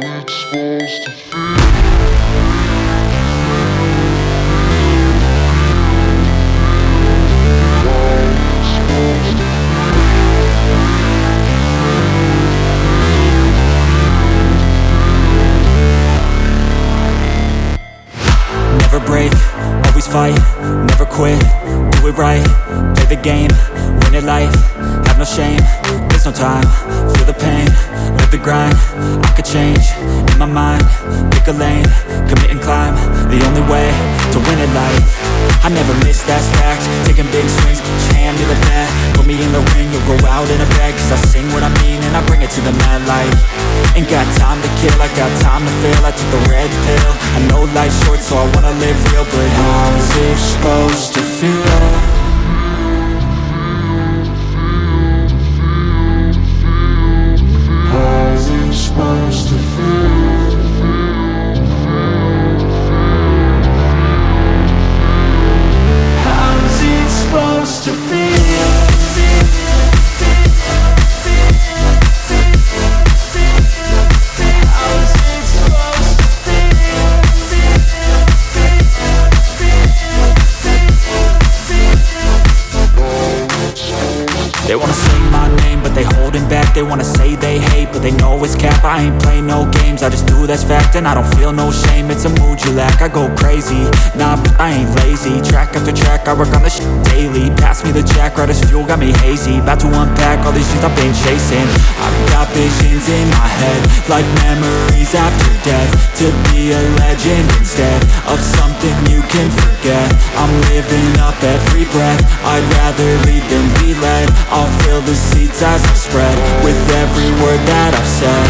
feel? Supposed to Never break, always fight, never quit, do it right, play the game, win it life, have no shame, there's no time, feel the pain, the grind, I could change, in my mind, pick a lane, commit and climb, the only way, to win it life, I never miss, that's fact, taking big swings, your hand to the bat, put me in the ring, you'll go out in a bag, cause I sing what I mean and I bring it to the mad light, ain't got time to kill, I got time to feel, I took the red pill, I know life's short so I wanna live real, but how's it supposed to feel? They wanna say my name, but they holding back. They wanna say they hate, but they know it's cap. I ain't play no games, I just do that's fact And I don't feel no shame, it's a mood you lack I go crazy, nah, but I ain't lazy. Track after track, I work on this shit daily. Pass me the jack, right as fuel, got me hazy. About to unpack all these things I've been chasing. I've got visions in my head Like memories after death. To be a legend instead Of something you can forget. I'm living up every breath. I'd rather lead than be led the seeds as I spread With every word that I've said